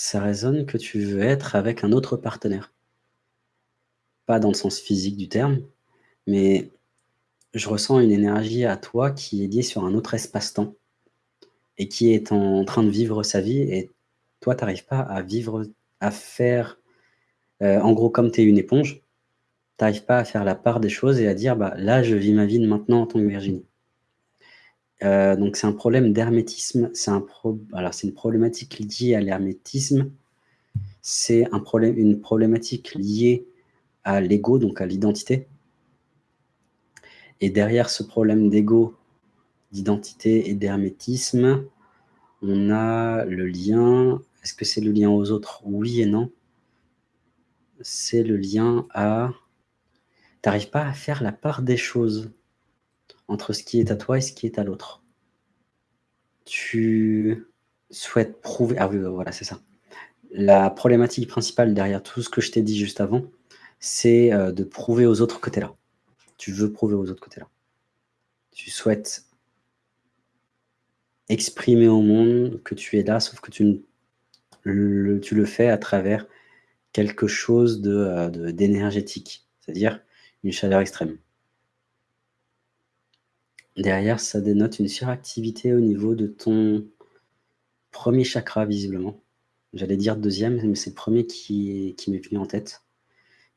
Ça résonne que tu veux être avec un autre partenaire. Pas dans le sens physique du terme, mais je ressens une énergie à toi qui est liée sur un autre espace-temps et qui est en train de vivre sa vie et toi, tu n'arrives pas à vivre, à faire, euh, en gros, comme tu es une éponge, tu n'arrives pas à faire la part des choses et à dire, bah, là, je vis ma vie de maintenant en tant que Virginie. Euh, donc c'est un problème d'hermétisme, c'est un alors une problématique liée à l'hermétisme, c'est un problème, une problématique liée à l'ego, donc à l'identité. Et derrière ce problème d'ego, d'identité et d'hermétisme, on a le lien. Est-ce que c'est le lien aux autres? Oui et non. C'est le lien à... Tu n'arrives pas à faire la part des choses entre ce qui est à toi et ce qui est à l'autre. Tu souhaites prouver... Ah oui, voilà, c'est ça. La problématique principale derrière tout ce que je t'ai dit juste avant, c'est euh, de prouver aux autres que tu es là. Tu veux prouver aux autres que tu es là. Tu souhaites exprimer au monde que tu es là, sauf que tu, le, fais à travers quelque chose d'énergétique, de, d'énergétique, c'est-à-dire une chaleur extrême. Derrière, ça dénote une suractivité au niveau de ton premier chakra, visiblement. J'allais dire deuxième, mais c'est le premier qui, qui m'est venu en tête.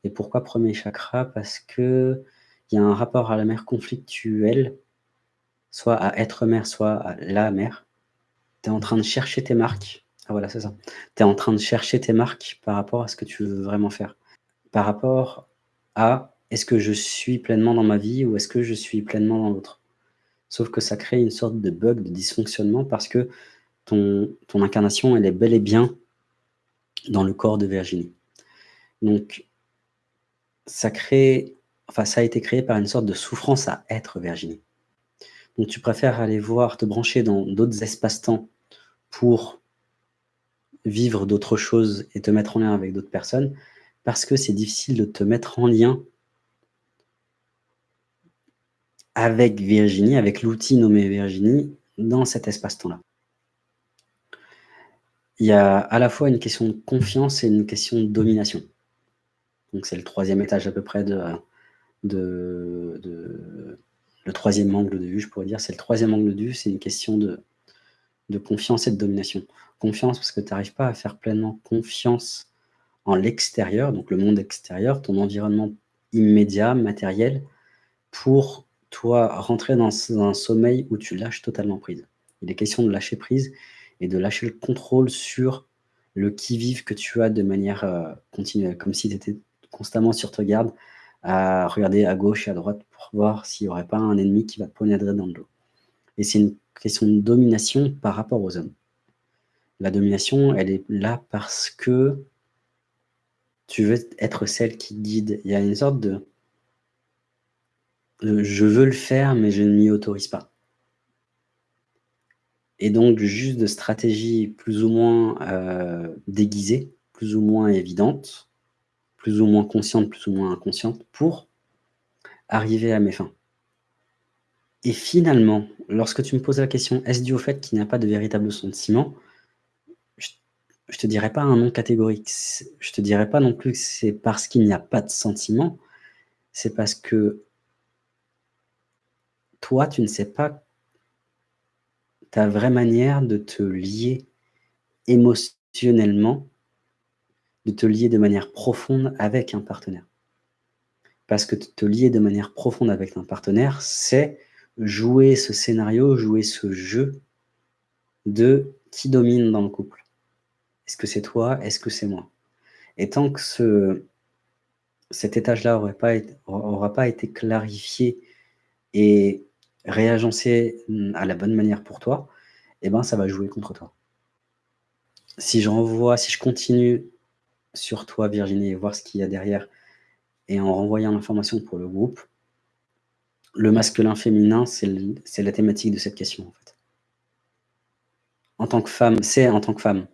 Et pourquoi premier chakra? Parce que il y a un rapport à la mer conflictuelle, soit à être mère, soit à la mère. Tu es en train de chercher tes marques. Ah voilà, c'est ça. Tu es en train de chercher tes marques par rapport à ce que tu veux vraiment faire. Par rapport à est-ce que je suis pleinement dans ma vie ou est-ce que je suis pleinement dans l'autre? Sauf que ça crée une sorte de bug, de dysfonctionnement parce que ton, ton incarnation, elle est bel et bien dans le corps de Virginie. Donc, ça crée, enfin, ça a été créé par une sorte de souffrance à être Virginie. Donc, tu préfères aller voir, te brancher dans d'autres espaces-temps pour vivre d'autres choses et te mettre en lien avec d'autres personnes, parce que c'est difficile de te mettre en lien avec Virginie, avec l'outil nommé Virginie, dans cet espace-temps-là. Il y a à la fois une question de confiance et une question de domination. Donc c'est le troisième étage à peu près de, de, le troisième angle de vue, je pourrais dire, c'est le troisième angle de vue, c'est une question de, de confiance et de domination. Confiance parce que tu n'arrives pas à faire pleinement confiance en l'extérieur, donc le monde extérieur, ton environnement immédiat, matériel, pour toi rentrer dans un sommeil où tu lâches totalement prise. Il est question de lâcher prise et de lâcher le contrôle sur le qui-vive que tu as de manière euh, continuelle, comme si tu étais constamment sur ta garde, à regarder à gauche et à droite pour voir s'il n'y aurait pas un ennemi qui va te poignarder dans le dos. Et c'est une question de domination par rapport aux hommes. La domination, elle est là parce que tu veux être celle qui guide. Il y a une sorte de je veux le faire, mais je ne m'y autorise pas. Et donc, juste de stratégies plus ou moins euh, déguisées, plus ou moins évidentes, plus ou moins conscientes, plus ou moins inconscientes, pour arriver à mes fins. Et finalement, lorsque tu me poses la question, est-ce dû au fait qu'il n'y a pas de véritable sentiment Je ne te dirais pas un nom catégorique. Je ne te dirais pas non plus que c'est parce qu'il n'y a pas de sentiment. C'est parce que toi, tu ne sais pas ta vraie manière de te lier émotionnellement, de te lier de manière profonde avec un partenaire. Parce que te lier de manière profonde avec un partenaire, c'est jouer ce scénario, jouer ce jeu de qui domine dans le couple. Est-ce que c'est toi? Est-ce que c'est moi? Et tant que ce, cet étage-là n'aura aura pas été clarifié et réagencer mmh, à la bonne manière pour toi, eh ben, ça va jouer contre toi. Si si je continue sur toi, Virginie, et voir ce qu'il y a derrière, et en renvoyant l'information pour le groupe, le masculin-féminin, c'est la thématique de cette question. En tant que femme, c'est en tant que femme,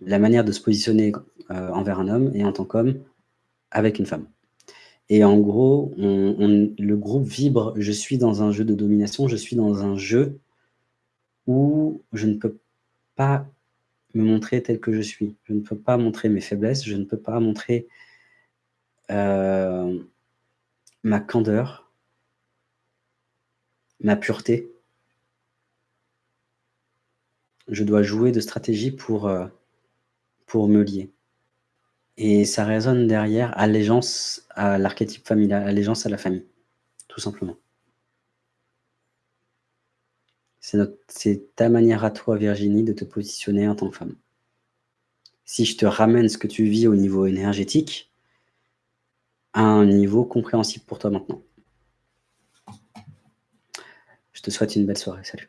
la manière de se positionner euh, envers un homme, et en tant qu'homme, avec une femme. Et en gros, le groupe vibre, je suis dans un jeu de domination, je suis dans un jeu où je ne peux pas me montrer tel que je suis. Je ne peux pas montrer mes faiblesses, je ne peux pas montrer, heu, ma candeur ma pureté. Je dois jouer de stratégie pour, heu, pour me lier et ça résonne derrière allégeance à l'archétype familial, allégeance à la famille, tout simplement. C'est ta manière à toi, Virginie, de te positionner en tant que femme. Si je te ramène ce que tu vis au niveau énergétique à un niveau compréhensible pour toi maintenant. Je te souhaite une belle soirée. Salut.